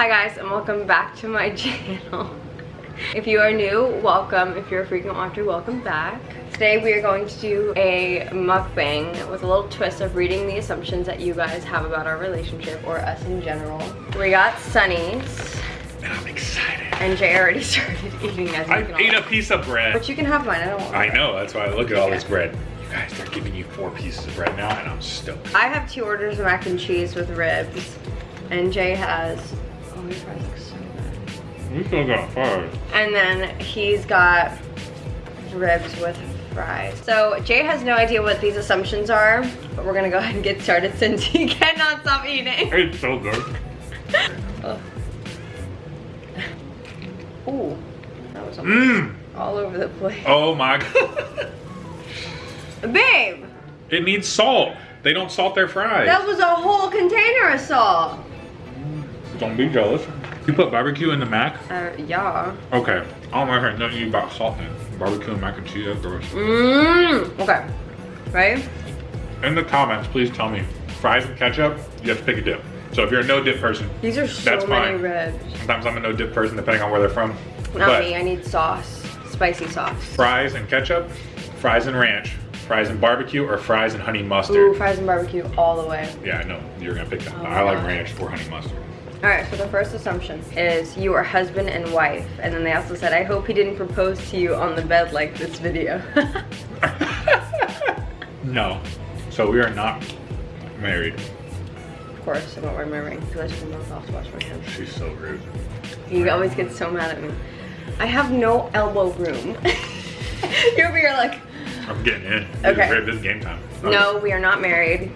Hi guys and welcome back to my channel. If you are new, welcome. If you're a frequent watcher, welcome back. Today we are going to do a mukbang with a little twist of reading the assumptions that you guys have about our relationship or us in general. We got Sonny's. And I'm excited. And Jay already started eating as I ate a piece of bread. But you can have mine, I don't want I know, that's why I look at all this bread. You guys, they're giving you four pieces of bread now and I'm stoked. I have two orders of mac and cheese with ribs. And Jay has, We still got five. And then he's got ribs with fries. So Jay has no idea what these assumptions are, but we're gonna go ahead and get started since he cannot stop eating. It's so good. Ooh, that was Mmm. all over the place. Oh my god. Babe, It needs salt. They don't salt their fries. that was a whole container of salt. Don't be jealous. You put barbecue in the mac? Uh, yeah. Okay. I don't want to hear nothing about salt in. Barbecue and mac and cheese, gross. Mmm. Okay. Right? In the comments, please tell me. Fries and ketchup, you have to pick a dip. So if you're a no dip person, These are so That's many fine. ribs. sometimes I'm a no dip person depending on where they're from. Not but me. I need sauce. Spicy sauce. fries and ketchup, fries and ranch, fries and barbecue, or fries and honey mustard. Ooh, fries and barbecue all the way. Yeah, I know. You're gonna pick that. Oh, I like God. ranch or honey mustard. All right, so the first assumption is you are husband and wife. And then they also said, I hope he didn't propose to you on the bed like this video. No. So we are not married. of course, I'm not wearing my ring because I them both off to wash my hands. She's so rude. He always get so mad at me. I have no elbow room. You're over here like, I'm getting in. Okay. This is- game time. no, we are not married.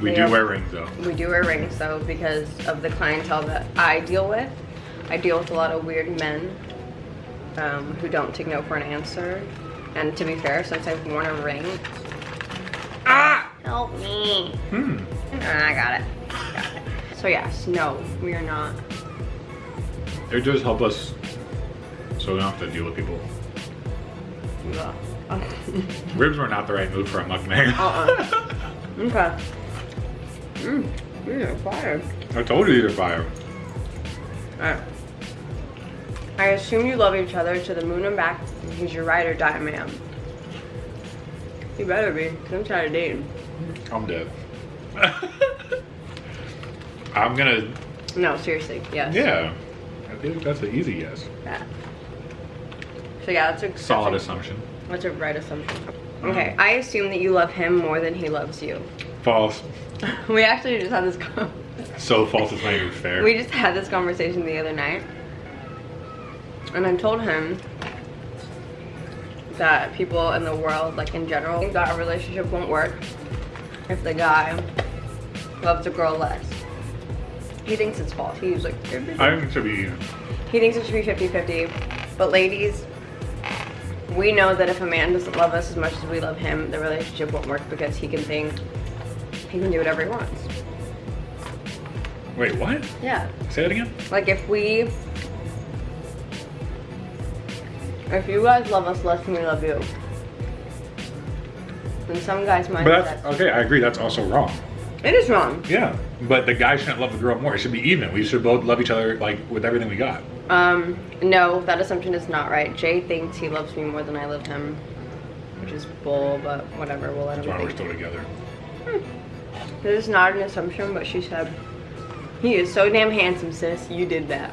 We do wear rings though. We do wear rings though because of the clientele that I deal with. I deal with a lot of weird men um, who don't take no for an answer. And to be fair, since I've worn a ring, ah, help me. Hmm. Ah, I got it. Got it. So yes, no, we are not. It does help us so we don't have to deal with people. Ribs were not the right move for a mukbang. Uh-uh. okay. Mm, these fire. I told you these are fire. Alright. I assume you love each other to the moon and back. and He's your ride or die man. You better be, because I'm tired of dating. I'm dead. I'm gonna, No, seriously, yes. yeah. I think that's an easy yes. Yeah. So yeah, that's a Solid that's assumption. a, that's a right assumption. Mm-hmm. Okay, I assume that you love him more than he loves you. False. we actually just had this. So false it's not even fair. we just had this conversation the other night, and I told him that people in the world, like in general, think that a relationship won't work if the guy loves a girl less. He thinks it's false. He's like, I think it should be he thinks it should be 50-50. But ladies, we know that if a man doesn't love us as much as we love him, the relationship won't work because he can think he can do whatever he wants. Wait, what? Yeah. Say that again? Like if we if you guys love us less than we love you, then some guys might But that's okay, I agree that's also wrong. It is wrong. Yeah. But the guy shouldn't love the girl more. It should be even. We should both love each other like with everything we got. Um, no, that assumption is not right. Jay thinks he loves me more than I love him. Which is bull, but whatever, we'll let That's him why we're think. still together. This is not an assumption, but she said, He is so damn handsome, sis. You did that.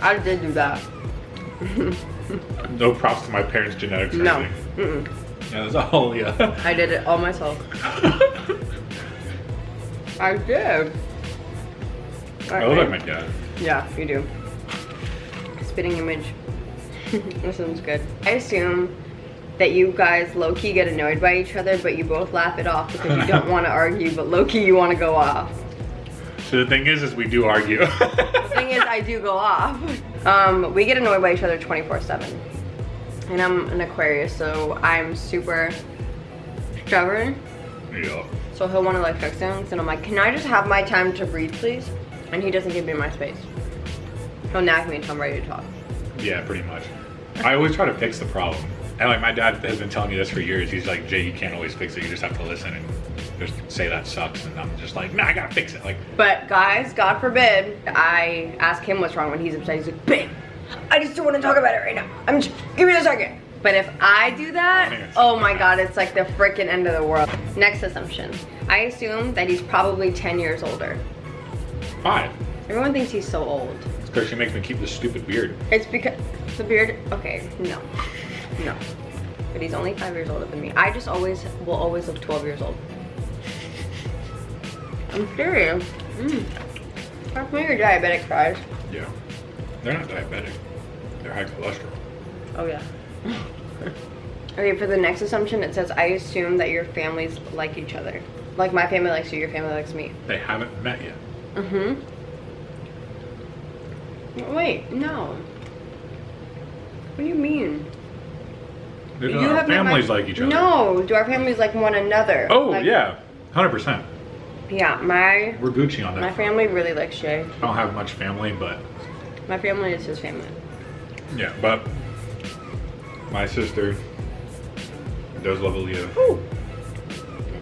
I did do that. No props to my parents' genetics or No. anything. Mm-mm. Yeah, that's all yeah. I did it all myself. I did. I look like my dad. Yeah, you do. Spitting image. this sounds good. I assume that you guys low-key get annoyed by each other, but you both laugh it off because you don't want to argue, but low-key you want to go off. So the thing is, is we do argue. The thing is, I do go off. Um, we get annoyed by each other 24-7. And I'm an Aquarius, so I'm super stubborn. yeah. So he'll want to like fix things, and I'm like, can I just have my time to breathe, please? And he doesn't give me my space. He'll nag me until I'm ready to talk. Yeah, pretty much. I always try to fix the problem. And like my dad has been telling me this for years. He's like, Jay, you can't always fix it. You just have to listen and just say that sucks, and I'm just like, nah, I gotta fix it. Like, But guys, God forbid, I ask him what's wrong when he's upset. He's like, babe, I just don't want to talk about it right now. I'm just, give me a second. But if I do that, oh my God, it's like the freaking end of the world. Next assumption. I assume that he's probably 10 years older. five. Everyone thinks he's so old. It's because she makes me keep this stupid beard. It's because the beard, okay, no, no. But he's only five years older than me. I just always, will always look 12 years old. I'm serious. Mm. That's why your diabetic fries. Yeah. They're not diabetic. They're high cholesterol. Oh yeah. okay, for the next assumption, it says I assume that your families like each other. Like my family likes you, your family likes me. They haven't met yet. Mm-hmm. Wait, no. What do you mean? You don't- have families like each other. No, do our families like one another? Oh Like- yeah, hundred percent. Yeah, my We're Gucci on that. my family really likes Shay. I don't have much family, but My family is his family. yeah, but my sister does love Aaliyah. Ooh.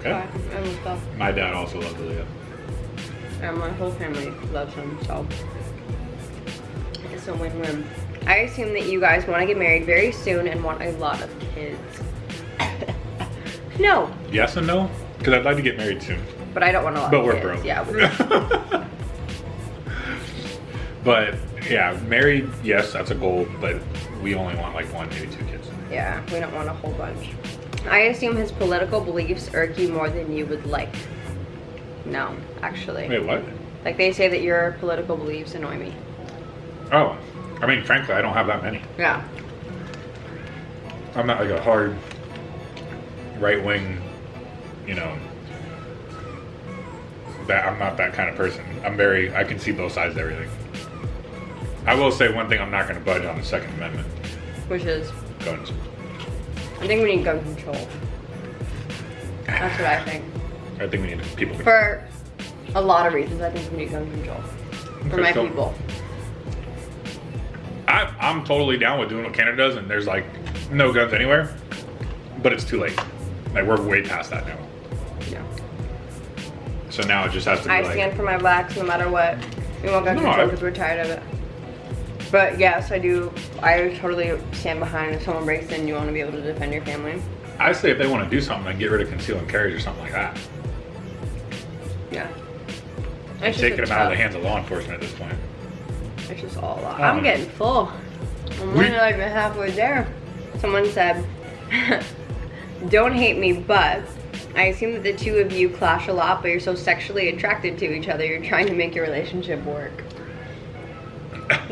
Okay. My dad also loves Aaliyah. And my whole family loves him, so it's a win-win. I assume that you guys want to get married very soon and want a lot of kids. no, Yes and no, because I'd like to get married soon, but I don't want a lot but we're kids. broke. Yeah, we're- but yeah, married, yes, that's a goal, but we only want like one, maybe two kids. yeah, we don't want a whole bunch. I assume his political beliefs irk you more than you would like. No, actually. Wait, what? Like they say that your political beliefs annoy me. Oh, I mean, frankly, I don't have that many. Yeah. I'm not like a hard right wing, you know. That I'm not that kind of person. I'm very. I can see both sides of everything. I will say one thing: I'm not going to budge on the Second Amendment. Which is, Guns. I think we need gun control. That's what I think. I think we need people. For a lot of reasons, I think we need gun control. For Okay, my so- people. I, I'm totally down with doing what Canada does, and there's like no guns anywhere, but it's too late. Like we're way past that now. Yeah. So now it just has to be I like. stand for my blacks no matter what. We want gun No, control because we're tired of it. But yes, I do. I totally stand behind if someone breaks in, you want to be able to defend your family. I say if they want to do something, then get rid of conceal and carries or something like that. Yeah. It's taking them out of the hands of law enforcement at this point. It's just all a lot. I I'm getting full. I'm We- only like halfway there. Someone said, don't hate me, but I assume that the two of you clash a lot, but you're so sexually attracted to each other, you're trying to make your relationship work.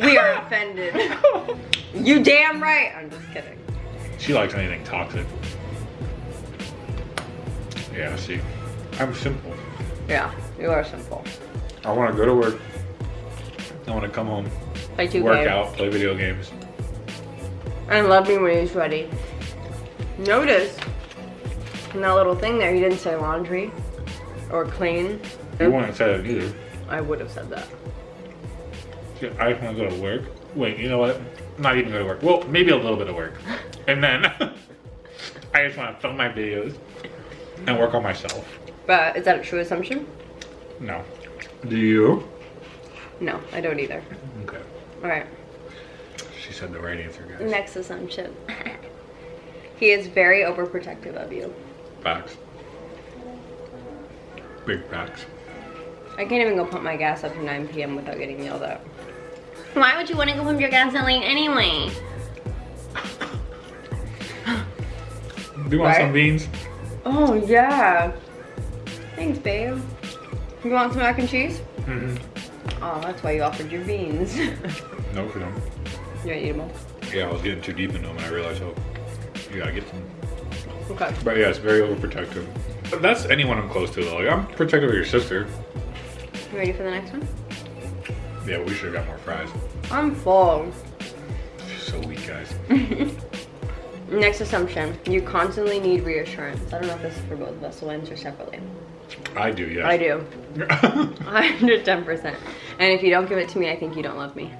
We are offended. you damn right. I'm just kidding. She likes anything toxic. Yeah, see, I'm simple. Yeah, you are simple. I want to go to work. I want to come home, Play 2K. work out, play video games. And love me when he's ready. Notice in that little thing there, he didn't say laundry or clean. You wouldn't say that either. I would have said that. She- I just want to go to work. Wait, you know what? Not even go to work. Well, maybe a little bit of work. And then I just want to film my videos and work on myself. But is that a true assumption? No. Do you? No, I don't either. Okay. All right. She said the right answer, guys. Next assumption. he is very overprotective of you. Facts. Big facts. I can't even go pump my gas up to 9 p.m. without getting yelled at. Why would you want to go pump your gas that late anyway? Do you want some beans? Oh, yeah. Thanks, babe. You want some mac and cheese? Mm-hmm. Oh, that's why you offered your beans. you No, for them. All? Yeah, I was getting too deep into them and I realized, oh, you gotta get some. Okay. But yeah, it's very overprotective. But that's anyone I'm close to though. Like, I'm protective of your sister. You ready for the next one? Yeah, we should have got more fries. I'm full. So weak, guys. Next assumption. You constantly need reassurance. I don't know if this is for both of us, so answer separately. I do, yes. I do. 110%. And if you don't give it to me, I think you don't love me.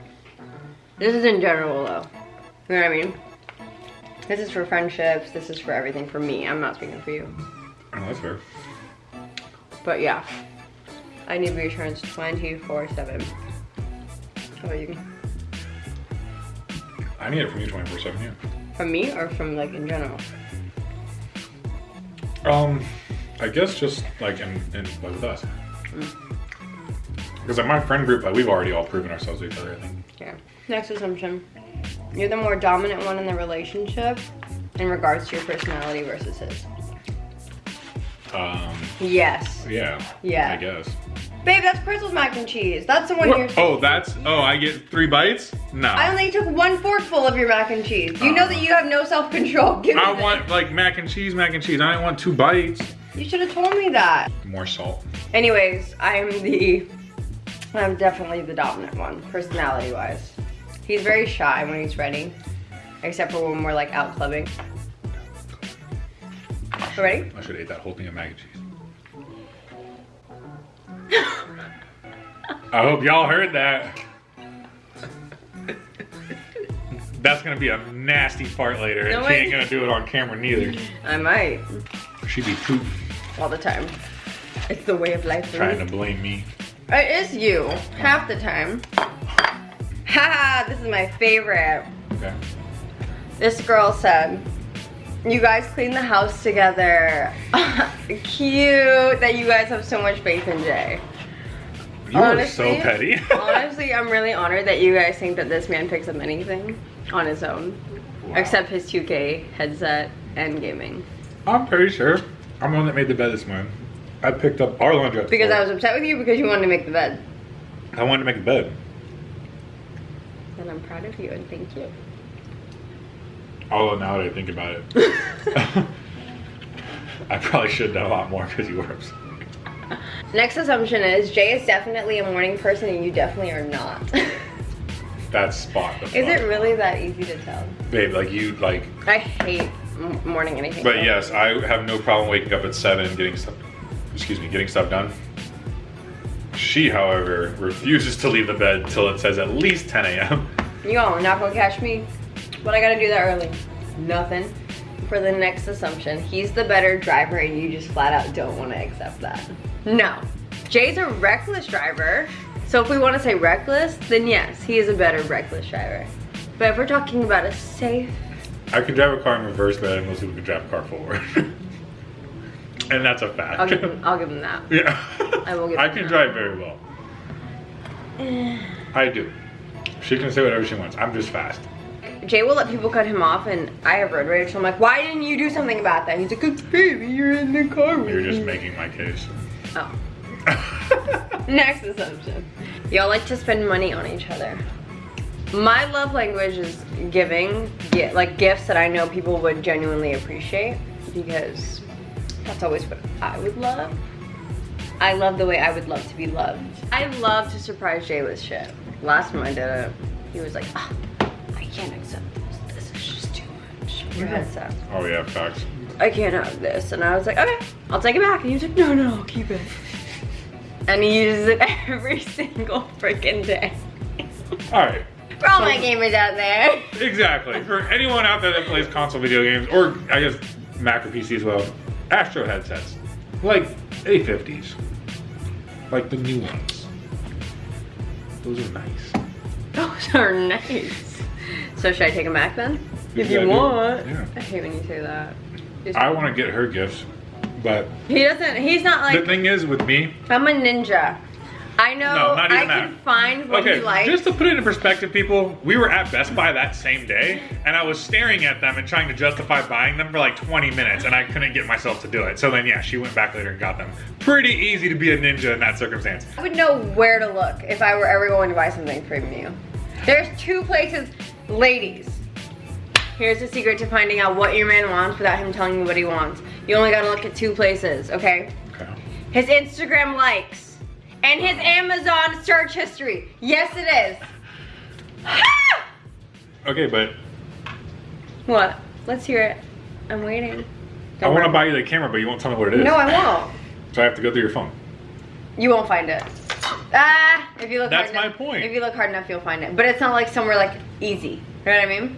This is in general, though. You know what I mean? This is for friendships. This is for everything for me. I'm not speaking for you. oh, that's fair. But yeah, I need reassurance 24 7. How about you? I need it from you 24 7, yeah. From me or from like in general? Um, I guess just like in, in like with us. Because like my friend group, like we've already all proven ourselves to each other, I think. Yeah. Next assumption. You're the more dominant one in the relationship in regards to your personality versus his. Um, Yes. yeah. Yeah. I guess. Babe, that's Crystal's mac and cheese. That's the one What? you're. Oh, that's, oh, I get three bites? No. I only took one forkful of your mac and cheese. You know that you have no self control. Give I want like mac and cheese, mac and cheese. I didn't want two bites. You should have told me that. More salt. Anyways, I'm the. I'm definitely the dominant one, personality wise. He's very shy when he's ready, except for when we're like out clubbing. Ready? I should have ate that whole thing of mac and cheese. I hope y'all heard that. That's gonna be a nasty fart later, and No, she ain't gonna do it on camera neither. I might. She be poop All the time. It's the way of life trying me. to blame me. It is you, half the time. Haha, this is my favorite. Okay. This girl said, you guys clean the house together. Cute that you guys have so much faith in Jay. You are so petty. Honestly, I'm really honored that you guys think that this man picks up anything on his own. Wow. Except his 2K headset and gaming. I'm pretty sure. I'm the one that made the bed this morning. I picked up our laundry. Because I was upset with you because you wanted to make the bed. I wanted to make the bed. And I'm proud of you and thank you. Although now that I think about it, I probably should done a lot more because you were upset. Next assumption is Jay is definitely a morning person and you definitely are not. That's spot. the it really that easy to tell? Babe, like you, like. I hate morning anything. But yes, I have no problem waking up at seven and getting stuff. Excuse me, getting stuff done. She, however, refuses to leave the bed till it says at least 10 a.m. You all not gonna catch me. but I gotta do that early? Nothing. For the next assumption, he's the better driver and you just flat out don't wanna accept that. No. Jay's a reckless driver. So if we wanna say reckless, then yes, he is a better reckless driver. But if we're talking about a safe, I can drive a car in reverse than most people can drive a car forward. and that's a fact. I'll give him, I'll give him that. yeah. I will give I can drive very well. Eh. I do. She can say whatever she wants. I'm just fast. Jay will let people cut him off and I have road rage. So I'm like, why didn't you do something about that? He's like, "Cause baby, you're in the car with You're just me." making my case. Oh. Next assumption. Y'all like to spend money on each other. My love language is giving, gi- like gifts that I know people would genuinely appreciate because that's always what I would love. I love the way I would love to be loved. I love to surprise Jay with shit. Last time I did it, he was like, "Ah, I can't accept this. This is just too much. Your headset. oh yeah, facts. I can't have this. And I was like, okay, I'll take it back. And he was like, no, no, I'll keep it. And he uses it every single freaking day. All right. For all my gamers out there. Exactly. For anyone out there that plays console video games, or I guess Mac or PC as well, Astro headsets, like A50s, like the new ones. Those are nice. Those are nice. So should I take them back then? If you I want. Yeah. I hate when you say that. Just- I want to get her gifts, but he doesn't, he's not like... the thing is with me, I'm a ninja. I know No, not I even can find what okay, he likes. just to put it in perspective, people, we were at Best Buy that same day, and I was staring at them and trying to justify buying them for like 20 minutes, and I couldn't get myself to do it. So then, yeah, she went back later and got them. Pretty easy to be a ninja in that circumstance. I would know where to look if I were ever going to buy something from you. There's two places, ladies. Here's the secret to finding out what your man wants without him telling you what he wants. You only gotta look at two places, okay? Okay. His Instagram likes and his Amazon search history. Yes, it is. Ah! Okay, but what? Let's hear it. I'm waiting. I want to buy you the camera, but you won't tell me what it is. No, I won't. So I have to go through your phone. You won't find it. Ah, if you look That's hard my enough, point. If you look hard enough, you'll find it. But it's not like somewhere like easy. You know what I mean?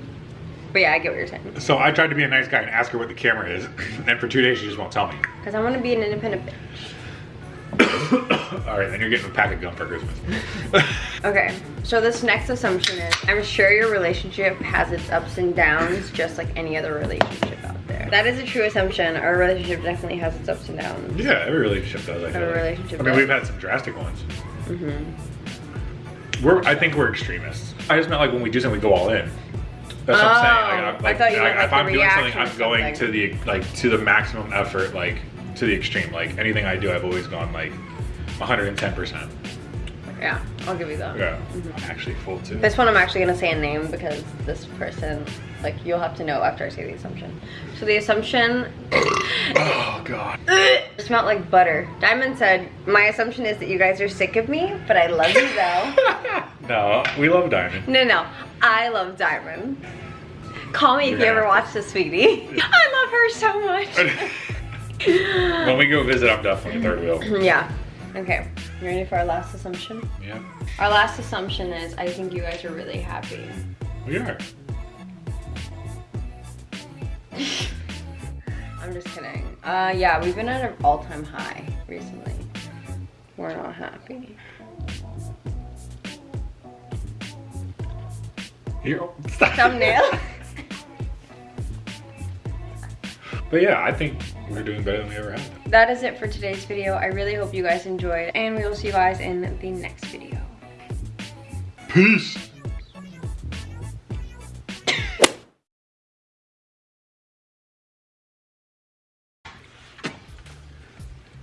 But yeah, I get what you're saying. So I tried to be a nice guy and ask her what the camera is, and for two days she just won't tell me. Because I want to be an independent bitch. All right, then you're getting a pack of gum for Christmas. Okay, so this next assumption is I'm sure your relationship has its ups and downs just like any other relationship out there. That is a true assumption. Our relationship definitely has its ups and downs. yeah, every relationship does. I feel Every like. relationship I mean, does. we've had some drastic ones. Mm-hmm. We're, I think we're extremists. I just meant like when we do something, we go all in. That's what I'm Oh, saying. Like, I I'm, like, thought you meant, I- like, if the I'm doing something, I'm to going to something. the like to the maximum effort, like to the extreme. Like anything I do, I've always gone like 110 percent. Yeah, I'll give you that. Yeah, mm-hmm. actually full too. This one I'm actually gonna say a name because this person, like you'll have to know after I say the assumption. So the assumption Oh god. smelled like butter. Diamond said, my assumption is that you guys are sick of me, but I love you though. no, we love Diamond. no, no, I love Diamond. Call me if you ever watch this, sweetie. I love her so much. when we go visit, I'm definitely third wheel. yeah. Okay. You ready for our last assumption? Yeah, Our last assumption is I think you guys are really happy. we are. I'm just kidding. Uh, yeah, we've been at an all-time high recently. We're not happy. Here. Thumbnail. But yeah, I think we're doing better than we ever have. that is it for today's video. I really hope you guys enjoyed, and we will see you guys in the next video. Peace.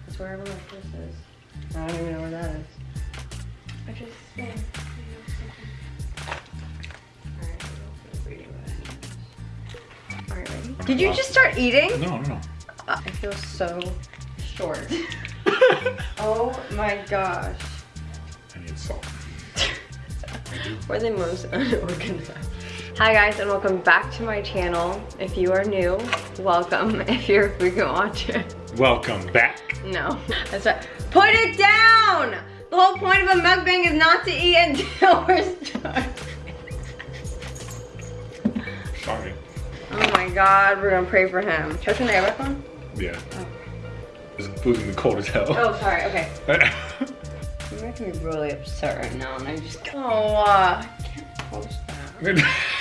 That's where everyone this is. I don't even know where that is. I just. Alright, Did you just start eating? No, no, no. Uh, I feel so short. oh my gosh. I need salt. We're the most unorganized. Hi guys and welcome back to my channel. If you are new, welcome. If you're a frequent watcher, Welcome back. no. That's right. Put it down! The whole point of a mukbang is not to eat until we're starving. Sorry. Oh my god, we're gonna pray for him. Should I turn the air on? Yeah. This food's gonna be cold as hell. Oh, sorry, okay. You're making me really upset right now and I just, oh, uh, I can't post that.